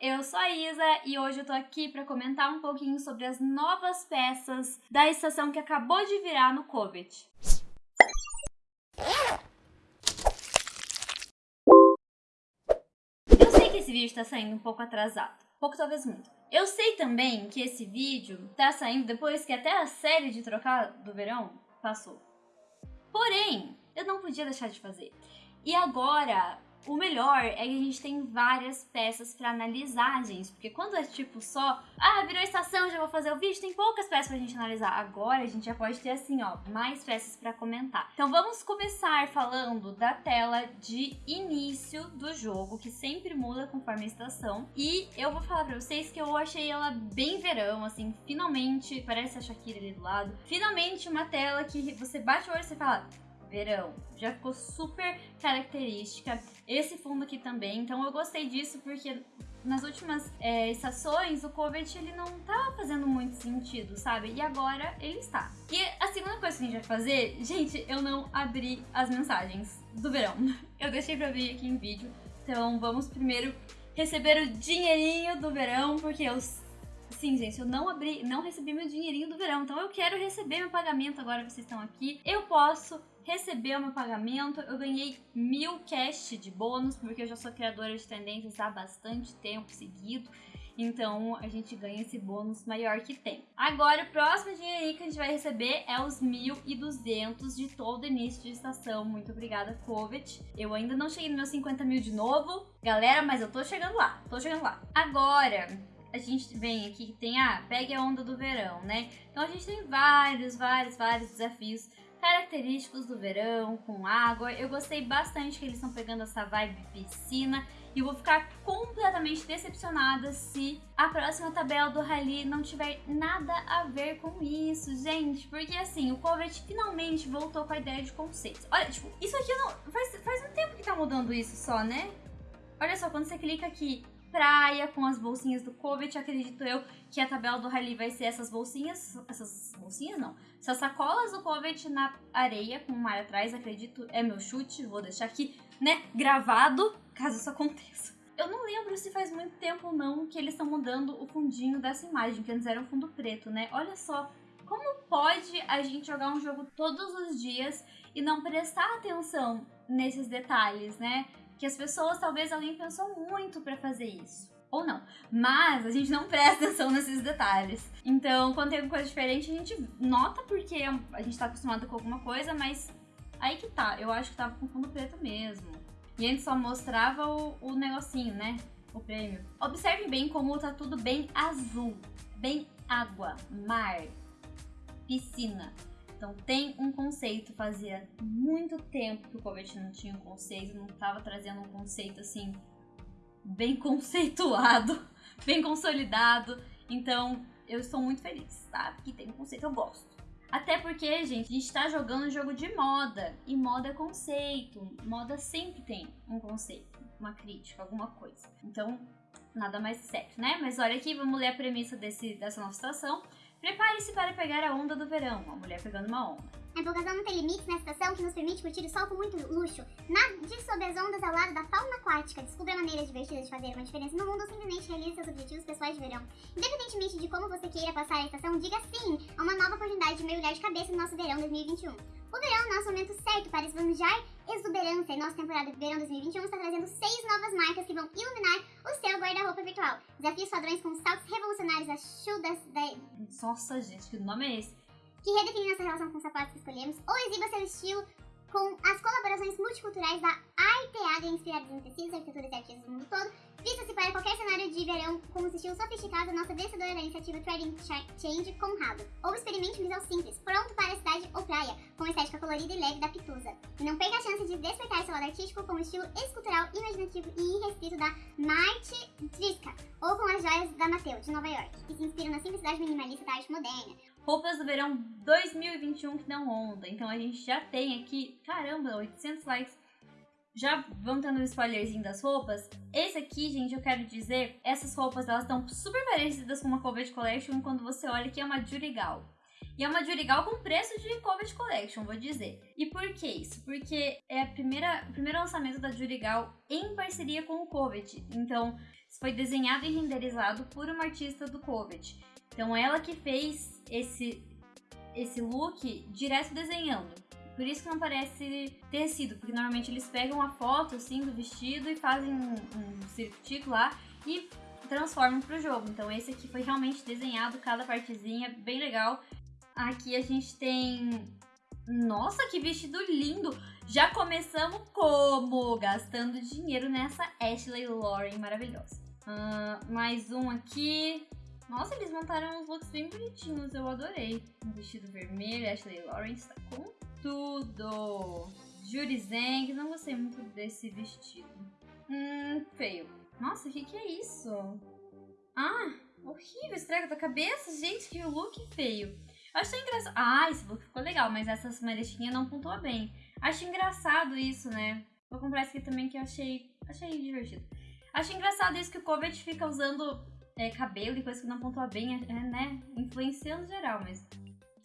eu sou a Isa e hoje eu tô aqui para comentar um pouquinho sobre as novas peças da estação que acabou de virar no COVID. Eu sei que esse vídeo tá saindo um pouco atrasado, pouco talvez muito. Eu sei também que esse vídeo tá saindo depois que até a série de trocar do verão passou. Porém, eu não podia deixar de fazer. E agora, o melhor é que a gente tem várias peças para analisar, gente. Porque quando é tipo só, ah, virou estação, já vou fazer o vídeo, tem poucas peças pra gente analisar. Agora a gente já pode ter assim, ó, mais peças para comentar. Então vamos começar falando da tela de início do jogo, que sempre muda conforme a estação. E eu vou falar pra vocês que eu achei ela bem verão, assim, finalmente, parece a Shakira ali do lado. Finalmente uma tela que você bate o olho e você fala, verão. Já ficou super característica. Esse fundo aqui também, então eu gostei disso porque nas últimas é, estações o Covet ele não tá fazendo muito sentido, sabe? E agora ele está. E a segunda coisa que a gente vai fazer, gente, eu não abri as mensagens do verão. Eu deixei pra abrir aqui em vídeo. Então vamos primeiro receber o dinheirinho do verão, porque eu Sim, gente, eu não abri, não recebi meu dinheirinho do verão, então eu quero receber meu pagamento agora que vocês estão aqui. Eu posso receber o pagamento, eu ganhei mil cash de bônus, porque eu já sou criadora de tendências há bastante tempo seguido. Então a gente ganha esse bônus maior que tem. Agora o próximo dinheirinho que a gente vai receber é os 1.200 de todo início de estação. Muito obrigada, Covet. Eu ainda não cheguei nos meus 50 mil de novo, galera, mas eu tô chegando lá, tô chegando lá. Agora, a gente vem aqui que tem, ah, pegue a onda do verão, né? Então a gente tem vários, vários, vários desafios característicos do verão, com água. Eu gostei bastante que eles estão pegando essa vibe piscina. E vou ficar completamente decepcionada se a próxima tabela do Rally não tiver nada a ver com isso, gente. Porque assim, o Covet finalmente voltou com a ideia de conceitos. Olha, tipo, isso aqui não. Faz, faz um tempo que tá mudando isso só, né? Olha só, quando você clica aqui praia com as bolsinhas do Covet. Acredito eu que a tabela do Rally vai ser essas bolsinhas. Essas bolsinhas não. Essas sacolas do Covet na areia com o mar atrás. Acredito, é meu chute. Vou deixar aqui, né, gravado, caso isso aconteça. Eu não lembro se faz muito tempo não que eles estão mudando o fundinho dessa imagem, que antes era um fundo preto, né? Olha só, como pode a gente jogar um jogo todos os dias e não prestar atenção nesses detalhes, né? Que as pessoas, talvez alguém pensou muito para fazer isso. Ou não. Mas a gente não presta atenção nesses detalhes. Então, quando tem alguma coisa diferente, a gente nota porque a gente tá acostumado com alguma coisa, mas aí que tá. Eu acho que tava com fundo preto mesmo. E antes só mostrava o, o negocinho, né? O prêmio. Observe bem como tá tudo bem azul. Bem água, mar, piscina. Então tem um conceito, fazia muito tempo que o Covet não tinha um conceito, não estava trazendo um conceito assim bem conceituado, bem consolidado. Então eu estou muito feliz, tá? Que tem um conceito, eu gosto. Até porque, gente, a gente tá jogando um jogo de moda. E moda é conceito. Moda sempre tem um conceito, uma crítica, alguma coisa. Então, nada mais certo, né? Mas olha aqui, vamos ler a premissa desse, dessa nova situação. Prepare-se para pegar a onda do verão, uma mulher pegando uma onda. A empolgação não tem limites nessa estação que nos permite curtir o sol com muito luxo. Nade sob as ondas ao lado da fauna aquática, descubra maneiras divertidas de fazer uma diferença no mundo ou simplesmente realize seus objetivos pessoais de verão. Independentemente de como você queira passar a estação, diga sim a uma nova oportunidade de mergulhar de cabeça no nosso verão 2021. É o nosso momento certo para esbanjar exuberância e nossa temporada de verão 2021 está trazendo seis novas marcas que vão iluminar o seu guarda-roupa virtual. Desafie os padrões com saltos revolucionários, as chudas da... Nossa, gente, que nome é esse? Que redefine nossa relação com os sapatos que escolhemos ou exiba seu estilo com as colaborações multiculturais da Arteada inspiradas em tecidos, arquiteturas e artistas do mundo todo. Vista-se para qualquer cenário de verão com um estilo sofisticado nossa vencedora da iniciativa Trading Change Conrado. Ou experimente um visual simples, pronto para a cidade ou praia, com estética colorida e leve da Pitusa. E não perca a chance de despertar seu lado artístico com o estilo escultural, imaginativo e irrestrito da Marte Triska, ou com as joias da Mateu, de Nova York, que se inspiram na simplicidade minimalista da arte moderna roupas do verão 2021 que dão onda. Então a gente já tem aqui, caramba, 800 likes. Já vão tendo um spoilerzinho das roupas. Esse aqui, gente, eu quero dizer, essas roupas elas estão super parecidas com uma Covet Collection quando você olha que é uma Jurigal. E é uma Jurigal com preço de Covet Collection, vou dizer. E por que isso? Porque é a primeira, o primeiro lançamento da Jurigal em parceria com o Covet. Então, foi desenhado e renderizado por uma artista do Covet. Então, ela que fez esse, esse look direto desenhando. Por isso que não parece tecido, porque normalmente eles pegam a foto assim do vestido e fazem um, um circuito lá e transformam pro jogo. Então esse aqui foi realmente desenhado, cada partezinha, bem legal. Aqui a gente tem... Nossa, que vestido lindo! Já começamos como? Gastando dinheiro nessa Ashley Lauren maravilhosa. Uh, mais um aqui. Nossa, eles montaram uns looks bem bonitinhos, eu adorei. Um vestido vermelho, Ashley Lauren está com tudo. Judy Zeng, não gostei muito desse vestido. Hum, feio. Nossa, o que, que é isso? Ah, horrível, estraga da cabeça. Gente, que look feio. Acho engraçado. Ah, esse look ficou legal, mas essa maletinha não pontua bem. Acho engraçado isso, né? Vou comprar esse aqui também que eu achei, achei divertido. Acho engraçado isso que o Covet fica usando é, cabelo e coisa que não pontua bem, é, né? Influenciando geral, mas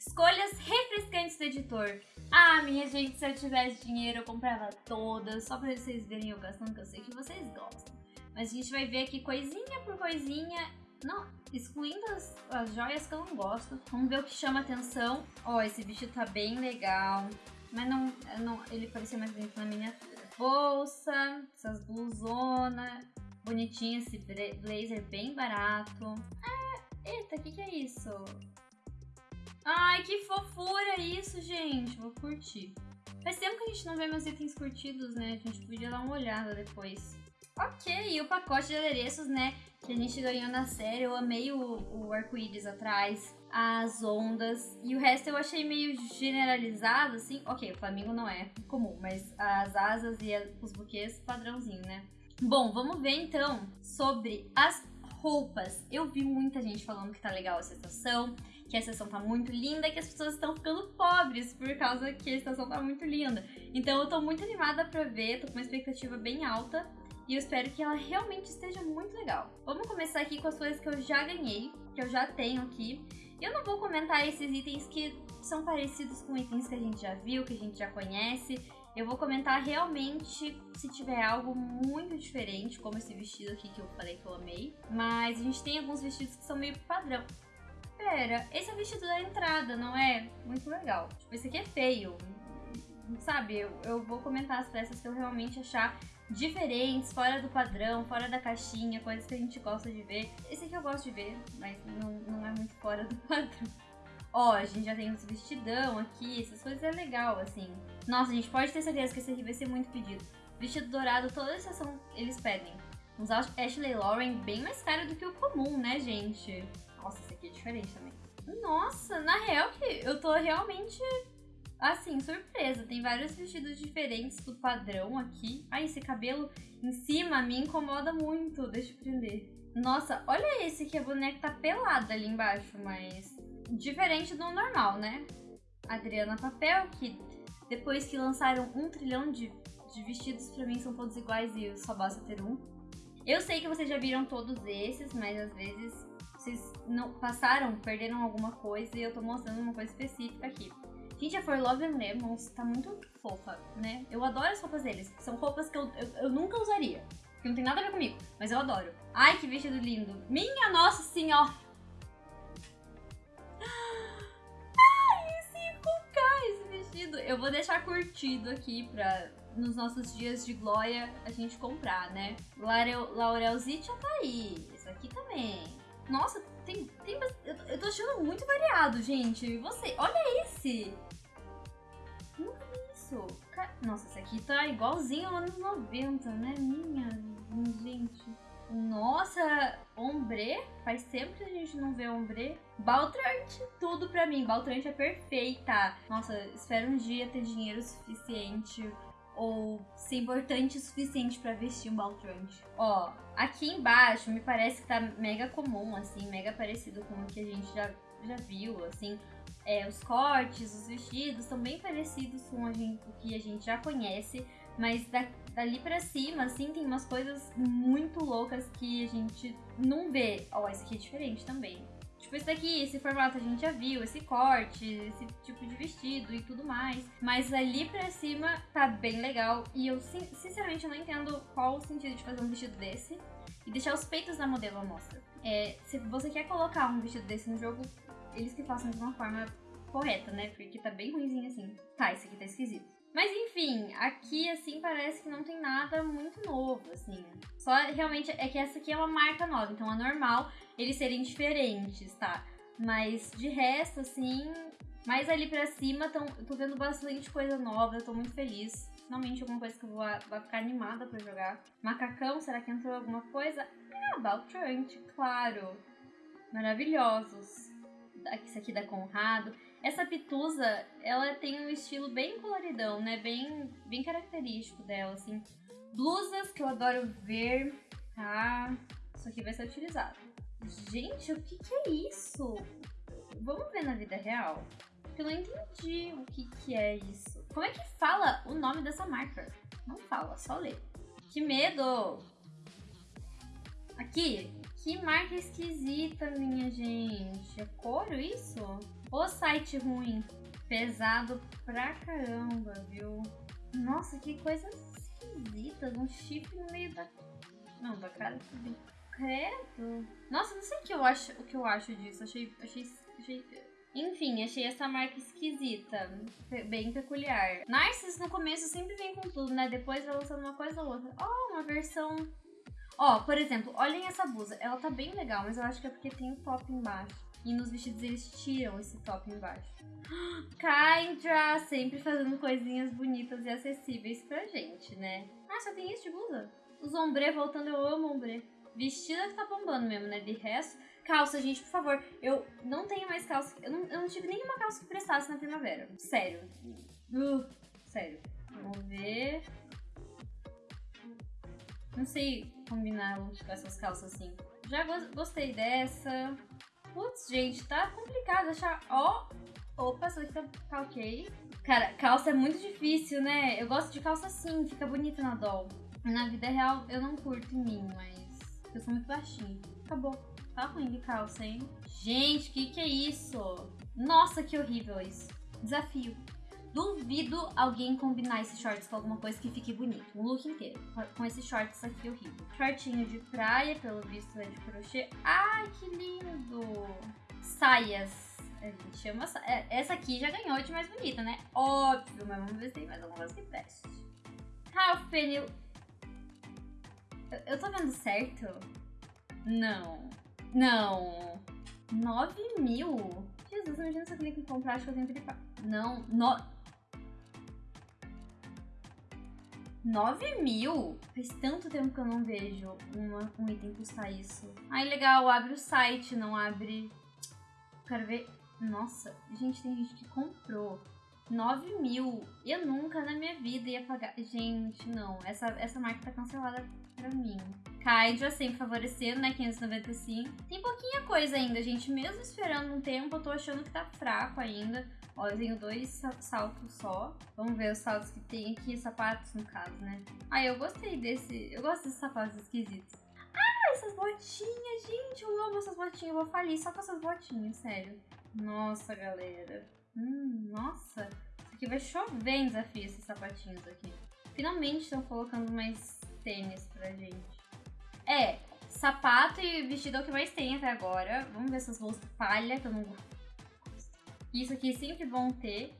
Escolhas refrescantes do editor. Ah, minha gente, se eu tivesse dinheiro eu comprava todas, só pra vocês verem eu gastando, que eu sei que vocês gostam. Mas a gente vai ver aqui coisinha por coisinha, não, excluindo as, as joias que eu não gosto. Vamos ver o que chama atenção. Ó, oh, esse vestido tá bem legal, mas não, não ele parecia mais bonito na miniatura. Bolsa, essas blusonas, bonitinho esse blazer bem barato. Ah, eita, o que que é isso? Ai, que fofura isso, gente. Vou curtir. Faz tempo que a gente não vê meus itens curtidos, né? A gente podia dar uma olhada depois. Ok, e o pacote de adereços, né? Que a gente ganhou na série. Eu amei o, o arco-íris atrás, as ondas. E o resto eu achei meio generalizado, assim. Ok, o Flamingo não é comum, mas as asas e os buquês, padrãozinho, né? Bom, vamos ver então sobre as roupas. Eu vi muita gente falando que tá legal essa estação que a estação tá muito linda que as pessoas estão ficando pobres por causa que a estação tá muito linda. Então eu tô muito animada pra ver, tô com uma expectativa bem alta e eu espero que ela realmente esteja muito legal. Vamos começar aqui com as coisas que eu já ganhei, que eu já tenho aqui. Eu não vou comentar esses itens que são parecidos com itens que a gente já viu, que a gente já conhece. Eu vou comentar realmente se tiver algo muito diferente, como esse vestido aqui que eu falei que eu amei. Mas a gente tem alguns vestidos que são meio padrão. Pera, esse é o vestido da entrada, não é? Muito legal. Tipo, esse aqui é feio. Sabe, eu, eu vou comentar as peças que eu realmente achar diferentes, fora do padrão, fora da caixinha, coisas que a gente gosta de ver. Esse aqui eu gosto de ver, mas não, não é muito fora do padrão. Ó, a gente já tem uns vestidão aqui, essas coisas é legal, assim. Nossa, a gente pode ter certeza que esse aqui vai ser muito pedido. Vestido dourado, toda estação eles pedem. Uns Ashley Lauren bem mais caro do que o comum, né, gente? Nossa, esse aqui é diferente também. Nossa, na real que eu tô realmente, assim, surpresa. Tem vários vestidos diferentes do padrão aqui. Ai, esse cabelo em cima me incomoda muito. Deixa eu prender. Nossa, olha esse que a boneca tá pelada ali embaixo, mas diferente do normal, né? Adriana Papel, que depois que lançaram um trilhão de, de vestidos, pra mim são todos iguais e só basta ter um. Eu sei que vocês já viram todos esses, mas às vezes vocês não passaram, perderam alguma coisa e eu tô mostrando uma coisa específica aqui. A For Love and Lemons tá muito fofa, né? Eu adoro as roupas deles. São roupas que eu, eu, eu nunca usaria. Que não tem nada a ver comigo, mas eu adoro. Ai, que vestido lindo. Minha nossa senhora! Ai, 5K esse vestido. Eu vou deixar curtido aqui pra nos nossos dias de glória a gente comprar, né? Laurel, Laurelzite já tá aí. Isso aqui também. Nossa, tem. tem eu, eu tô achando muito variado, gente. E você? Olha esse! Isso. Nossa, esse aqui tá igualzinho anos 90, né? Minha gente. Nossa, ombre? Faz tempo que a gente não vê ombre. Baltrante, tudo pra mim. Baltrante é perfeita. Nossa, espero um dia ter dinheiro suficiente ou ser importante o suficiente para vestir um baltrante. Ó, aqui embaixo me parece que tá mega comum, assim, mega parecido com o que a gente já, já viu, assim. É, os cortes, os vestidos são bem parecidos com a gente, o que a gente já conhece, mas da, dali para cima, assim, tem umas coisas muito loucas que a gente não vê. Ó, esse aqui é diferente também. Tipo, esse daqui, esse formato a gente já viu, esse corte, esse tipo de vestido e tudo mais. Mas ali pra cima tá bem legal. E eu, sinceramente, eu não entendo qual o sentido de fazer um vestido desse e deixar os peitos da modelo à mostra. É, se você quer colocar um vestido desse no jogo, eles que façam de uma forma correta, né? Porque tá bem ruimzinho assim. Tá, esse aqui tá esquisito. Mas enfim, aqui assim parece que não tem nada muito novo, assim. Só realmente é que essa aqui é uma marca nova, então é normal eles serem diferentes, tá? Mas de resto, assim, mais ali pra cima, tão, tô vendo bastante coisa nova, eu tô muito feliz. Finalmente alguma coisa que eu vou, vou ficar animada pra jogar. Macacão, será que entrou alguma coisa? Ah, Baltrant, claro. Maravilhosos. Esse aqui da Conrado. Essa pitusa, ela tem um estilo bem coloridão, né? Bem, bem característico dela, assim. Blusas que eu adoro ver, tá? Isso aqui vai ser utilizado. Gente, o que, que é isso? Vamos ver na vida real? Eu não entendi o que, que é isso. Como é que fala o nome dessa marca? Não fala, só lê. Que medo! Aqui, que marca esquisita, minha gente. É couro isso? O site ruim. Pesado pra caramba, viu? Nossa, que coisa esquisita. Um chip no meio da. Não, da cara tudo. Credo. Nossa, não sei o que eu acho, o que eu acho disso. Achei, achei, achei. Enfim, achei essa marca esquisita, bem peculiar. Narcis no começo sempre vem com tudo, né? Depois vai lançando uma coisa ou outra. Oh, uma versão. Ó, por exemplo, olhem essa blusa. Ela tá bem legal, mas eu acho que é porque tem o top embaixo. E nos vestidos eles tiram esse top embaixo. Kyndra sempre fazendo coisinhas bonitas e acessíveis pra gente, né? Ah, só tem isso de blusa? Os ombre voltando, eu amo ombre. Vestido que tá bombando mesmo, né? De resto. Calça, gente, por favor. Eu não tenho mais calça. Eu não, eu não tive nenhuma calça que prestasse na primavera. Sério. Uh, sério. Vamos ver. Não sei combinar com essas calças assim. Já gostei dessa. Putz, gente, tá complicado achar. Ó, oh, opa, essa daqui tá, tá ok. Cara, calça é muito difícil, né? Eu gosto de calça assim, fica bonita na doll. Na vida real, eu não curto em mim, mas eu sou muito baixinha. Acabou. Tá ruim de calça, hein? Gente, que que é isso? Nossa, que horrível isso. Desafio. Duvido alguém combinar esses shorts com alguma coisa que fique bonito. Um look inteiro. Com esses shorts aqui horrível. Shortinho de praia, pelo visto é de crochê. Ai, que lindo! Saias. A gente chama. É, essa aqui já ganhou de mais bonita, né? Óbvio, mas vamos ver se tem mais alguma coisa que preste. Ralph Penny. Eu tô vendo certo? Não. Não. 9 mil? Jesus, imagina se eu clico em comprar, acho que eu tenho que Não, no... 9 mil? Faz tanto tempo que eu não vejo uma, um item custar isso. Ai, legal, abre o site, não abre. Quero ver. Nossa, gente, tem gente que comprou. 9 mil. Eu nunca na minha vida ia pagar. Gente, não. Essa, essa marca tá cancelada pra mim. Kaidra sempre favorecendo, né? 595. Tem pouquinha coisa ainda, gente. Mesmo esperando um tempo, eu tô achando que tá fraco ainda. Ó, eu tenho dois saltos só. Vamos ver os saltos que tem aqui, sapatos no caso, né? Ah, eu gostei desse. Eu gosto desses sapatos esquisitos. Ah, essas botinhas, gente. Eu amo essas botinhas. Eu vou falir só com essas botinhas, sério. Nossa, galera. Hum, nossa. Isso aqui vai chover em desafio, esses sapatinhos aqui. Finalmente estão colocando mais tênis pra gente. É, sapato e vestido é o que mais tem até agora. Vamos ver essas bolsas palha, que eu não isso aqui é sempre bom ter,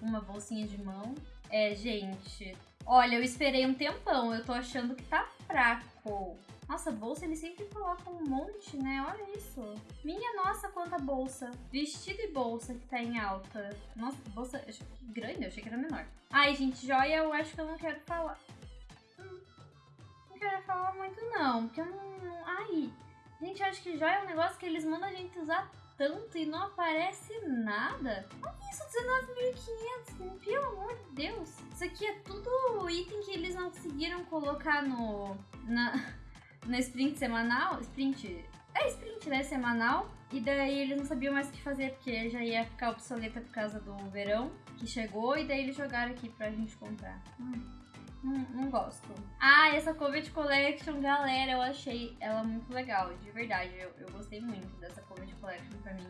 uma bolsinha de mão. É, gente, olha, eu esperei um tempão, eu tô achando que tá fraco. Nossa, bolsa eles sempre colocam um monte, né? Olha isso. Minha nossa, quanta bolsa. Vestido e bolsa que tá em alta. Nossa, bolsa grande, eu achei que era menor. Ai, gente, joia eu acho que eu não quero falar. Hum, não quero falar muito não, porque eu não... Ai, gente, eu acho que joia é um negócio que eles mandam a gente usar tanto e não aparece nada. Olha isso, 19.500, pelo amor de Deus. Isso aqui é tudo item que eles não conseguiram colocar no... Na, na sprint semanal. Sprint... É sprint, né? Semanal. E daí eles não sabiam mais o que fazer, porque já ia ficar obsoleta por causa do verão que chegou. E daí eles jogaram aqui pra gente comprar. Hum. Não, não gosto. Ah, essa Covid Collection, galera, eu achei ela muito legal, de verdade. Eu, eu gostei muito dessa Covid Collection, pra mim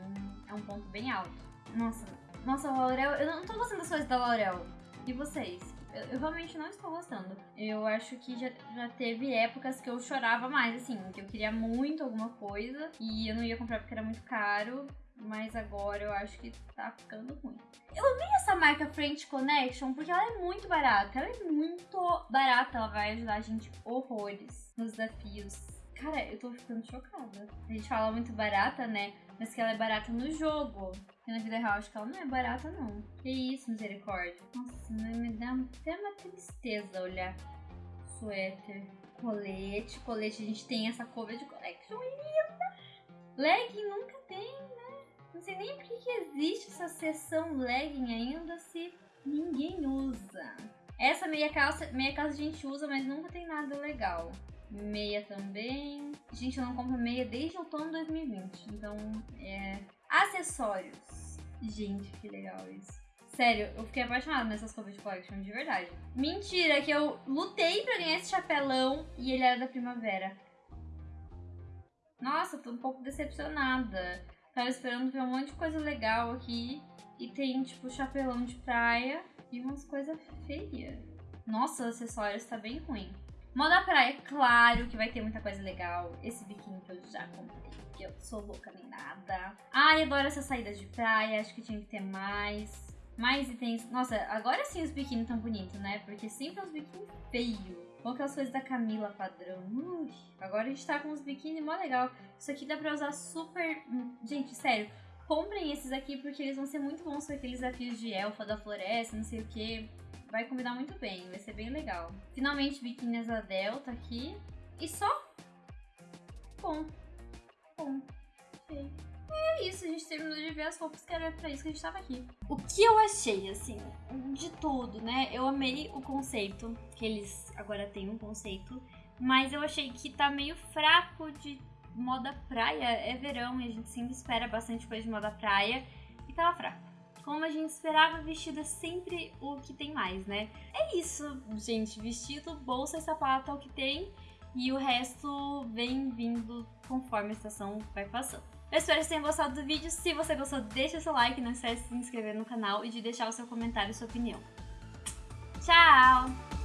é um ponto bem alto. Nossa, nossa, a Laurel, eu não tô gostando das coisas da Laurel. E vocês? Eu, eu, realmente não estou gostando. Eu acho que já, já teve épocas que eu chorava mais, assim, que eu queria muito alguma coisa e eu não ia comprar porque era muito caro. Mas agora eu acho que tá ficando ruim. Eu amei essa marca French Connection porque ela é muito barata. Ela é muito barata, ela vai ajudar a gente horrores nos desafios. Cara, eu tô ficando chocada. A gente fala muito barata, né? Mas que ela é barata no jogo. E na vida real acho que ela não é barata, não. Que isso, misericórdia. Nossa, me dá até uma tristeza olhar suéter, colete. Colete, a gente tem essa cover de collection linda. Legging nunca tem, né? Não sei nem por que existe essa seção legging ainda se ninguém usa. Essa meia calça, meia calça a gente usa, mas nunca tem nada legal. Meia também. Gente, eu não compro meia desde outono de 2020. Então, é. Acessórios. Gente, que legal isso. Sério, eu fiquei apaixonada nessas Covid Collection, de verdade. Mentira, que eu lutei pra ganhar esse chapelão e ele era da primavera. Nossa, tô um pouco decepcionada. Tava esperando ver um monte de coisa legal aqui. E tem, tipo, chapelão de praia e umas coisas feias. Nossa, acessórios tá bem ruim. Moda praia, claro que vai ter muita coisa legal. Esse biquíni que eu já comprei, que eu sou louca nem nada. Ai, adoro essas saídas de praia, acho que tinha que ter mais. Mais itens. Nossa, agora sim os biquínis tão bonitos, né? Porque sempre os biquínis feios. Ou aquelas coisas da Camila padrão. Ui, agora a gente tá com uns biquíni mó legal. Isso aqui dá pra usar super. Gente, sério. Comprem esses aqui porque eles vão ser muito bons com aqueles desafios de elfa da floresta, não sei o que vai combinar muito bem, vai ser bem legal. Finalmente biquíni asa delta aqui. E só? Bom. Bom. Ok. É isso, a gente terminou de ver as roupas que era pra isso que a gente tava aqui. O que eu achei, assim, de tudo, né? Eu amei o conceito, que eles agora têm um conceito, mas eu achei que tá meio fraco de moda praia. É verão e a gente sempre espera bastante coisa de moda praia, e tava fraco. Como a gente esperava, vestido é sempre o que tem mais, né? É isso, gente. Vestido, bolsa e sapato é o que tem. E o resto vem vindo conforme a estação vai passando. Eu espero que vocês tenham gostado do vídeo. Se você gostou, deixa seu like, não esquece de se inscrever no canal e de deixar o seu comentário e sua opinião. Tchau!